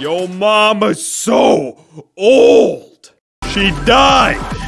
Yo mama's so old. She died